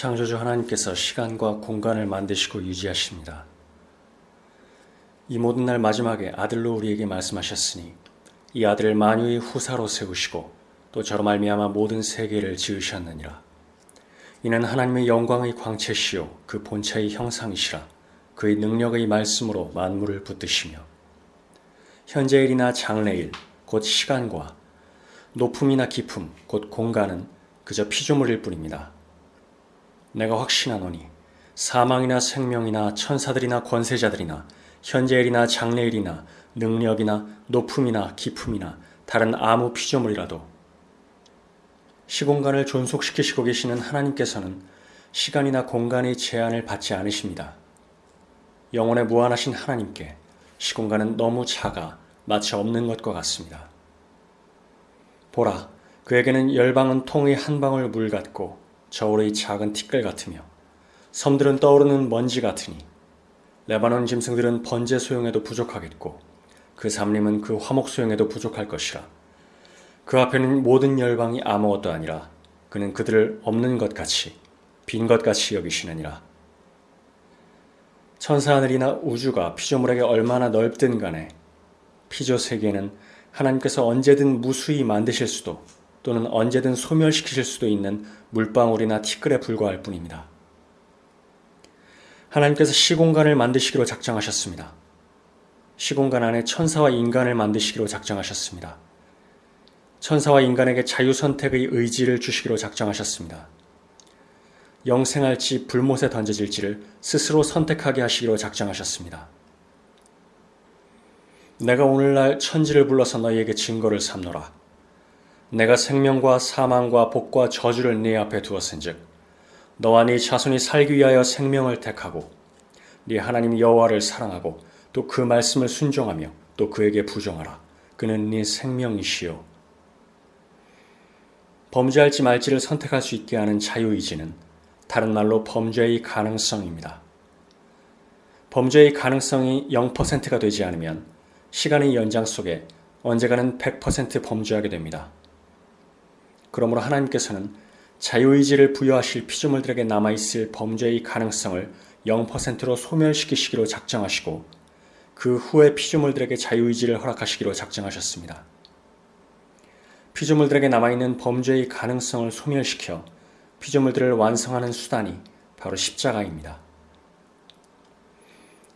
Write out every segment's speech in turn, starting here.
창조주 하나님께서 시간과 공간을 만드시고 유지하십니다. 이 모든 날 마지막에 아들로 우리에게 말씀하셨으니 이 아들을 만유의 후사로 세우시고 또 저로 말미암아 모든 세계를 지으셨느니라. 이는 하나님의 영광의 광채시요 그 본체의 형상이시라 그의 능력의 말씀으로 만물을 붙드시며 현재일이나 장래일 곧 시간과 높음이나 깊음 곧 공간은 그저 피조물일 뿐입니다. 내가 확신하노니 사망이나 생명이나 천사들이나 권세자들이나 현재일이나 장래일이나 능력이나 높음이나 깊음이나 다른 아무 피조물이라도 시공간을 존속시키시고 계시는 하나님께서는 시간이나 공간의 제한을 받지 않으십니다. 영혼의 무한하신 하나님께 시공간은 너무 작아 마치 없는 것과 같습니다. 보라, 그에게는 열방은 통의 한 방울 물 같고 저울의 작은 티끌 같으며 섬들은 떠오르는 먼지 같으니 레바논 짐승들은 번제 소용에도 부족하겠고 그 삼림은 그 화목 소용에도 부족할 것이라. 그 앞에는 모든 열방이 아무것도 아니라 그는 그들을 없는 것 같이 빈 것 같이 여기시느니라. 천사 하늘이나 우주가 피조물에게 얼마나 넓든 간에 피조 세계는 하나님께서 언제든 무수히 만드실 수도 또는 언제든 소멸시키실 수도 있는 물방울이나 티끌에 불과할 뿐입니다. 하나님께서 시공간을 만드시기로 작정하셨습니다. 시공간 안에 천사와 인간을 만드시기로 작정하셨습니다. 천사와 인간에게 자유선택의 의지를 주시기로 작정하셨습니다. 영생할지 불못에 던져질지를 스스로 선택하게 하시기로 작정하셨습니다. 내가 오늘날 천지를 불러서 너희에게 증거를 삼노라. 내가 생명과 사망과 복과 저주를 네 앞에 두었은즉 너와 네 자손이 살기 위하여 생명을 택하고 네 하나님 여호와를 사랑하고 또 그 말씀을 순종하며 또 그에게 부정하라. 그는 네 생명이시요. 범죄할지 말지를 선택할 수 있게 하는 자유의지는 다른 말로 범죄의 가능성입니다. 범죄의 가능성이 0%가 되지 않으면 시간의 연장 속에 언제가는 100% 범죄하게 됩니다. 그러므로 하나님께서는 자유의지를 부여하실 피조물들에게 남아있을 범죄의 가능성을 0%로 소멸시키시기로 작정하시고 그 후에 피조물들에게 자유의지를 허락하시기로 작정하셨습니다. 피조물들에게 남아있는 범죄의 가능성을 소멸시켜 피조물들을 완성하는 수단이 바로 십자가입니다.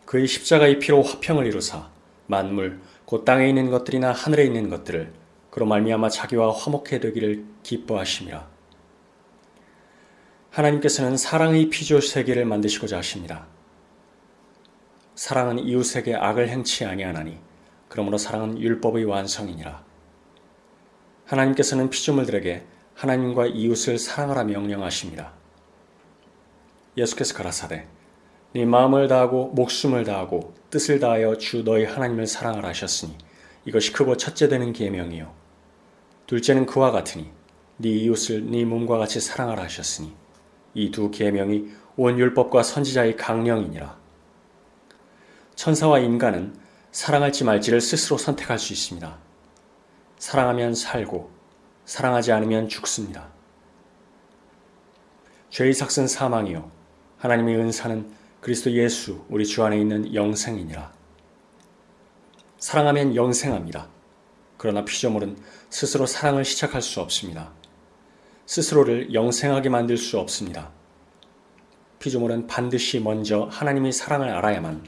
그의 십자가의 피로 화평을 이루사 만물, 곧 땅에 있는 것들이나 하늘에 있는 것들을 그로 말미암아 자기와 화목해 되기를 기뻐하심이라. 하나님께서는 사랑의 피조 세계를 만드시고자 하십니다. 사랑은 이웃에게 악을 행치 아니하나니 그러므로 사랑은 율법의 완성이니라. 하나님께서는 피조물들에게 하나님과 이웃을 사랑하라 명령하십니다. 예수께서 가라사대 네 마음을 다하고 목숨을 다하고 뜻을 다하여 주 너희 하나님을 사랑하라 하셨으니 이것이 크고 첫째 되는 계명이요 둘째는 그와 같으니 네 이웃을 네 몸과 같이 사랑하라 하셨으니 이 두 계명이 온 율법과 선지자의 강령이니라. 천사와 인간은 사랑할지 말지를 스스로 선택할 수 있습니다. 사랑하면 살고 사랑하지 않으면 죽습니다. 죄의 삭은 사망이요 하나님의 은사는 그리스도 예수 우리 주 안에 있는 영생이니라. 사랑하면 영생합니다. 그러나 피조물은 스스로 사랑을 시작할 수 없습니다. 스스로를 영생하게 만들 수 없습니다. 피조물은 반드시 먼저 하나님의 사랑을 알아야만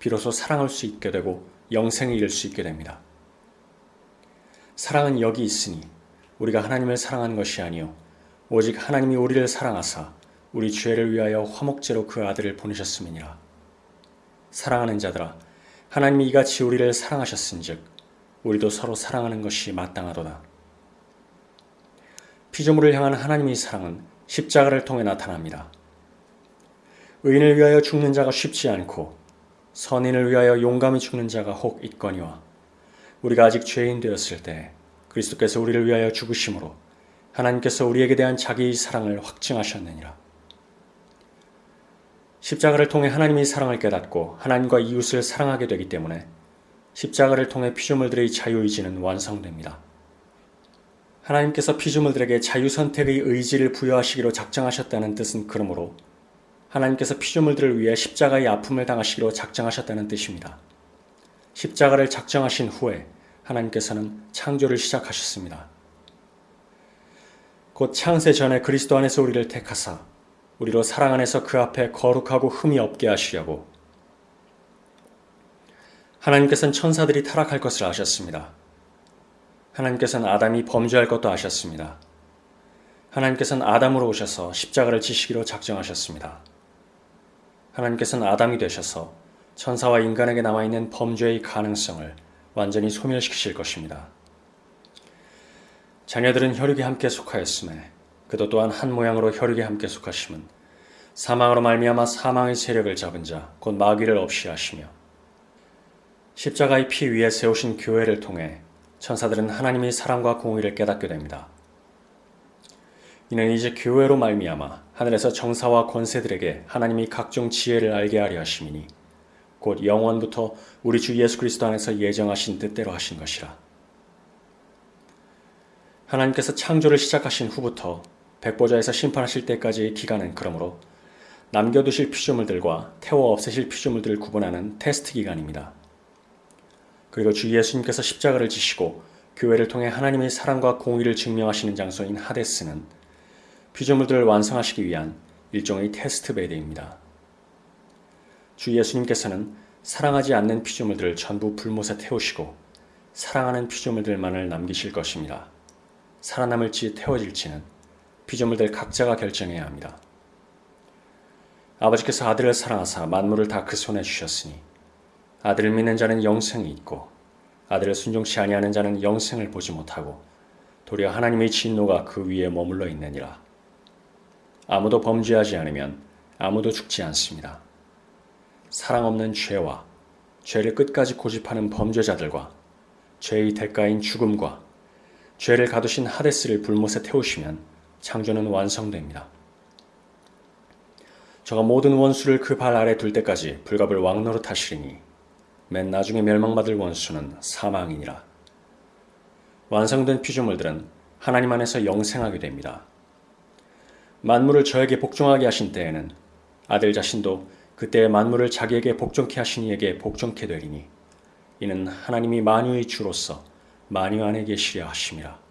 비로소 사랑할 수 있게 되고 영생에 이를 수 있게 됩니다. 사랑은 여기 있으니 우리가 하나님을 사랑한 것이 아니요 오직 하나님이 우리를 사랑하사 우리 죄를 위하여 화목제로 그 아들을 보내셨음이니라. 사랑하는 자들아 하나님이 이같이 우리를 사랑하셨은즉 우리도 서로 사랑하는 것이 마땅하도다. 피조물을 향한 하나님의 사랑은 십자가를 통해 나타납니다. 의인을 위하여 죽는 자가 쉽지 않고 선인을 위하여 용감히 죽는 자가 혹 있거니와 우리가 아직 죄인 되었을 때 그리스도께서 우리를 위하여 죽으심으로 하나님께서 우리에게 대한 자기의 사랑을 확증하셨느니라. 십자가를 통해 하나님의 사랑을 깨닫고 하나님과 이웃을 사랑하게 되기 때문에 십자가를 통해 피조물들의 자유의지는 완성됩니다. 하나님께서 피조물들에게 자유선택의 의지를 부여하시기로 작정하셨다는 뜻은 그러므로 하나님께서 피조물들을 위해 십자가의 아픔을 당하시기로 작정하셨다는 뜻입니다. 십자가를 작정하신 후에 하나님께서는 창조를 시작하셨습니다. 곧 창세 전에 그리스도 안에서 우리를 택하사 우리로 사랑 안에서 그 앞에 거룩하고 흠이 없게 하시려고 하나님께서는 천사들이 타락할 것을 아셨습니다. 하나님께서는 아담이 범죄할 것도 아셨습니다. 하나님께서는 아담으로 오셔서 십자가를 지시기로 작정하셨습니다. 하나님께서는 아담이 되셔서 천사와 인간에게 남아있는 범죄의 가능성을 완전히 소멸시키실 것입니다. 자녀들은 혈육에 함께 속하였음에 그도 또한 한 모양으로 혈육에 함께 속하심은 사망으로 말미암아 사망의 세력을 잡은 자 곧 마귀를 없이 하시며 십자가의 피 위에 세우신 교회를 통해 천사들은 하나님의 사랑과 공의를 깨닫게 됩니다. 이는 이제 교회로 말미암아 하늘에서 정사와 권세들에게 하나님이 각종 지혜를 알게 하려 하심이니 곧 영원부터 우리 주 예수 그리스도 안에서 예정하신 뜻대로 하신 것이라. 하나님께서 창조를 시작하신 후부터 백보자에서 심판하실 때까지의 기간은 그러므로 남겨두실 피조물들과 태워 없애실 피조물들을 구분하는 테스트 기간입니다. 그리고 주 예수님께서 십자가를 지시고 교회를 통해 하나님의 사랑과 공의를 증명하시는 장소인 하데스는 피조물들을 완성하시기 위한 일종의 테스트 베드입니다. 주 예수님께서는 사랑하지 않는 피조물들을 전부 불못에 태우시고 사랑하는 피조물들만을 남기실 것입니다. 살아남을지 태워질지는 피조물들 각자가 결정해야 합니다. 아버지께서 아들을 사랑하사 만물을 다 그 손에 주셨으니 아들을 믿는 자는 영생이 있고 아들을 순종치 아니하는 자는 영생을 보지 못하고 도리어 하나님의 진노가 그 위에 머물러 있느니라. 아무도 범죄하지 않으면 아무도 죽지 않습니다. 사랑 없는 죄와 죄를 끝까지 고집하는 범죄자들과 죄의 대가인 죽음과 죄를 가두신 하데스를 불못에 태우시면 창조는 완성됩니다. 저가 모든 원수를 그 발 아래 둘 때까지 불갑을 왕노릇 하시리니 맨 나중에 멸망받을 원수는 사망이니라. 완성된 피조물들은 하나님 안에서 영생하게 됩니다. 만물을 저에게 복종하게 하신 때에는 아들 자신도 그때 만물을 자기에게 복종케 하신 이에게 복종케 되리니 이는 하나님이 만유의 주로서 만유 안에 계시려 하심이라.